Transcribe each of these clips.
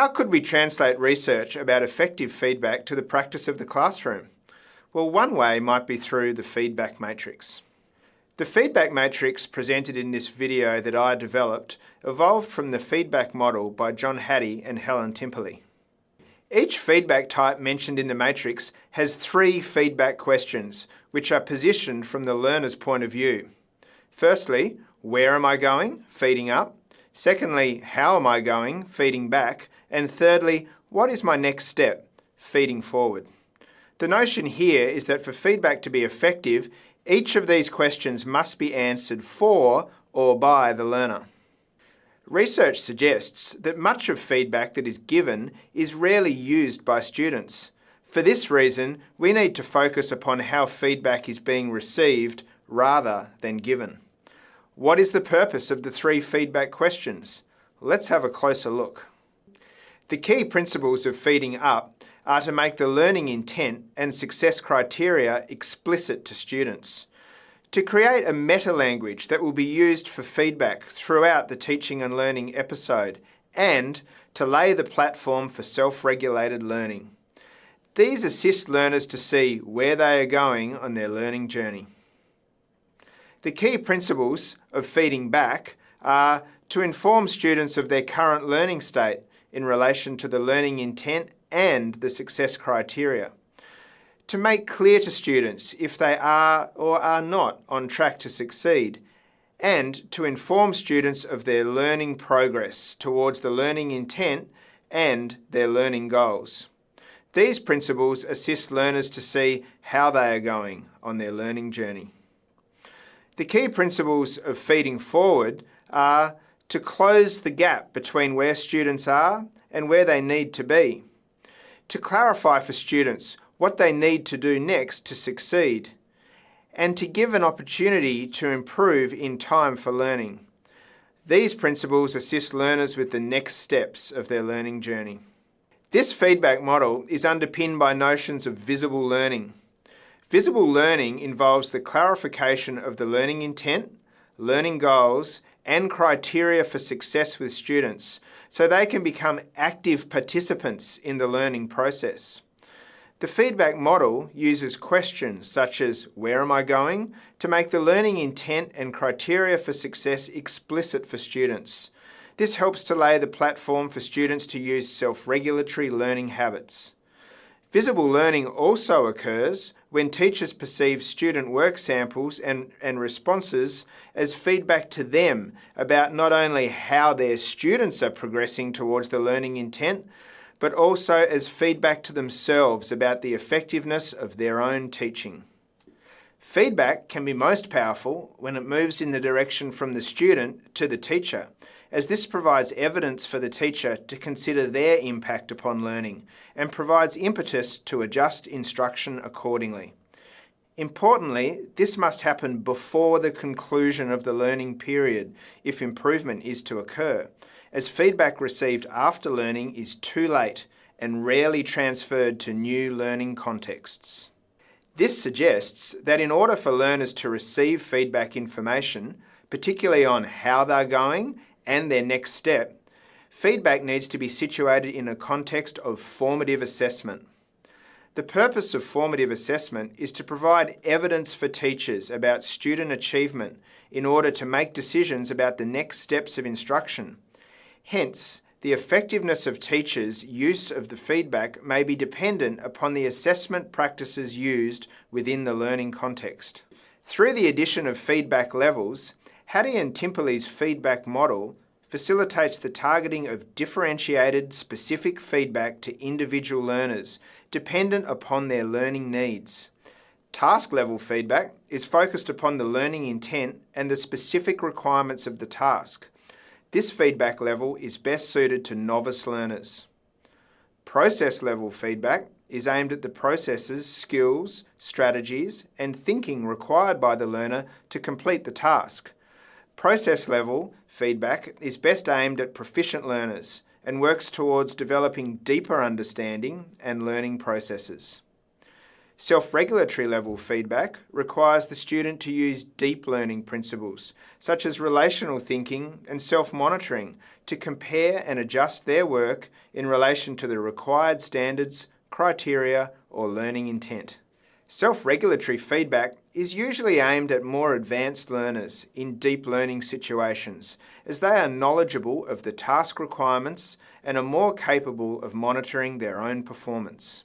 How could we translate research about effective feedback to the practice of the classroom? Well, one way might be through the feedback matrix. The feedback matrix presented in this video that I developed evolved from the feedback model by John Hattie and Helen Timperley. Each feedback type mentioned in the matrix has three feedback questions, which are positioned from the learner's point of view. Firstly, where am I going? Feeding up. Secondly, how am I going? Feeding back. And thirdly, what is my next step? Feeding forward. The notion here is that for feedback to be effective, each of these questions must be answered for or by the learner. Research suggests that much of feedback that is given is rarely used by students. For this reason, we need to focus upon how feedback is being received rather than given. What is the purpose of the three feedback questions? Let's have a closer look. The key principles of feeding up are to make the learning intent and success criteria explicit to students. To create a meta-language that will be used for feedback throughout the teaching and learning episode and to lay the platform for self-regulated learning. These assist learners to see where they are going on their learning journey. The key principles of feeding back are to inform students of their current learning state in relation to the learning intent and the success criteria. To make clear to students if they are or are not on track to succeed, and to inform students of their learning progress towards the learning intent and their learning goals. These principles assist learners to see how they are going on their learning journey. The key principles of feeding forward are to close the gap between where students are and where they need to be to clarify for students what they need to do next to succeed, and to give an opportunity to improve in time for learning. These principles assist learners with the next steps of their learning journey. This feedback model is underpinned by notions of visible learning. Visible learning involves the clarification of the learning intent, learning goals, and criteria for success with students so they can become active participants in the learning process. The feedback model uses questions such as where am I going to make the learning intent and criteria for success explicit for students. This helps to lay the platform for students to use self-regulatory learning habits. Visible learning also occurs when teachers perceive student work samples and, and responses as feedback to them about not only how their students are progressing towards the learning intent, but also as feedback to themselves about the effectiveness of their own teaching. Feedback can be most powerful when it moves in the direction from the student to the teacher as this provides evidence for the teacher to consider their impact upon learning and provides impetus to adjust instruction accordingly. Importantly, this must happen before the conclusion of the learning period if improvement is to occur, as feedback received after learning is too late and rarely transferred to new learning contexts. This suggests that in order for learners to receive feedback information, particularly on how they're going and their next step, feedback needs to be situated in a context of formative assessment. The purpose of formative assessment is to provide evidence for teachers about student achievement in order to make decisions about the next steps of instruction. Hence, the effectiveness of teachers' use of the feedback may be dependent upon the assessment practices used within the learning context. Through the addition of feedback levels, Hattie and Timperley's feedback model facilitates the targeting of differentiated, specific feedback to individual learners, dependent upon their learning needs. Task-level feedback is focused upon the learning intent and the specific requirements of the task. This feedback level is best suited to novice learners. Process-level feedback is aimed at the processes, skills, strategies and thinking required by the learner to complete the task. Process level feedback is best aimed at proficient learners and works towards developing deeper understanding and learning processes. Self-regulatory level feedback requires the student to use deep learning principles, such as relational thinking and self-monitoring, to compare and adjust their work in relation to the required standards, criteria or learning intent. Self-regulatory feedback is usually aimed at more advanced learners in deep learning situations, as they are knowledgeable of the task requirements and are more capable of monitoring their own performance.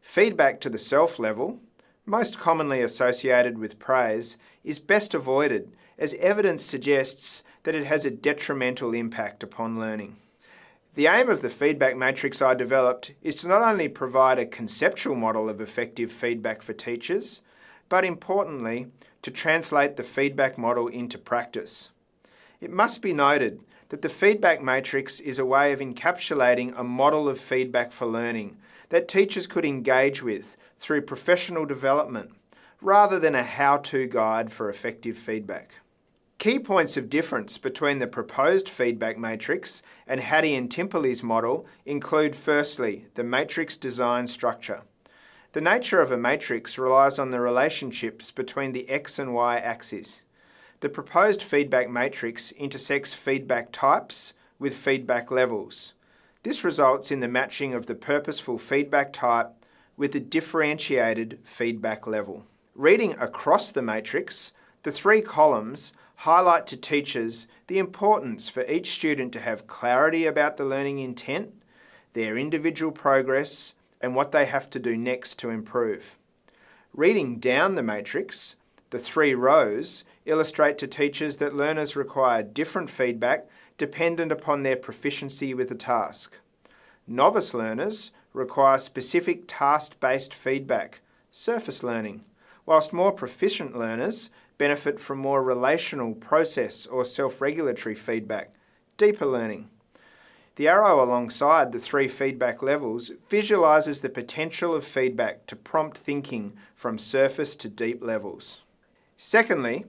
Feedback to the self level, most commonly associated with praise, is best avoided as evidence suggests that it has a detrimental impact upon learning. The aim of the feedback matrix I developed is to not only provide a conceptual model of effective feedback for teachers, but importantly, to translate the feedback model into practice. It must be noted that the feedback matrix is a way of encapsulating a model of feedback for learning that teachers could engage with through professional development, rather than a how-to guide for effective feedback. Key points of difference between the proposed feedback matrix and Hattie and Timperley's model include firstly, the matrix design structure. The nature of a matrix relies on the relationships between the x and y axes. The proposed feedback matrix intersects feedback types with feedback levels. This results in the matching of the purposeful feedback type with the differentiated feedback level. Reading across the matrix, the three columns highlight to teachers the importance for each student to have clarity about the learning intent, their individual progress, and what they have to do next to improve. Reading down the matrix, the three rows illustrate to teachers that learners require different feedback dependent upon their proficiency with the task. Novice learners require specific task-based feedback, surface learning, whilst more proficient learners benefit from more relational process or self-regulatory feedback, deeper learning. The arrow alongside the three feedback levels visualises the potential of feedback to prompt thinking from surface to deep levels. Secondly,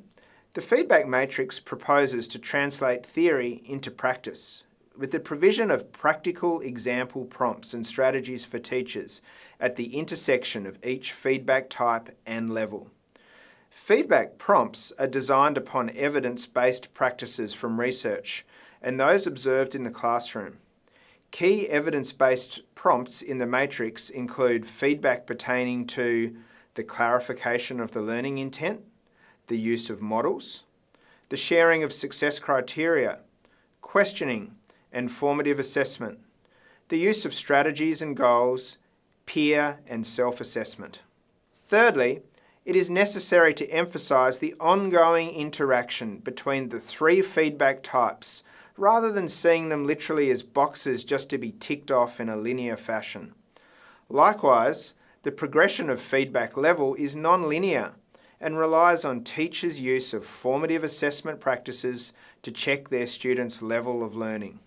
the feedback matrix proposes to translate theory into practice with the provision of practical example prompts and strategies for teachers at the intersection of each feedback type and level. Feedback prompts are designed upon evidence-based practices from research and those observed in the classroom. Key evidence-based prompts in the matrix include feedback pertaining to the clarification of the learning intent, the use of models, the sharing of success criteria, questioning and formative assessment, the use of strategies and goals, peer and self-assessment. Thirdly, it is necessary to emphasise the ongoing interaction between the three feedback types rather than seeing them literally as boxes just to be ticked off in a linear fashion. Likewise, the progression of feedback level is non-linear and relies on teachers' use of formative assessment practices to check their students' level of learning.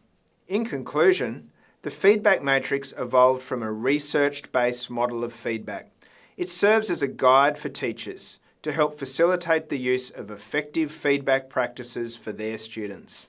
In conclusion, the feedback matrix evolved from a research-based model of feedback it serves as a guide for teachers to help facilitate the use of effective feedback practices for their students.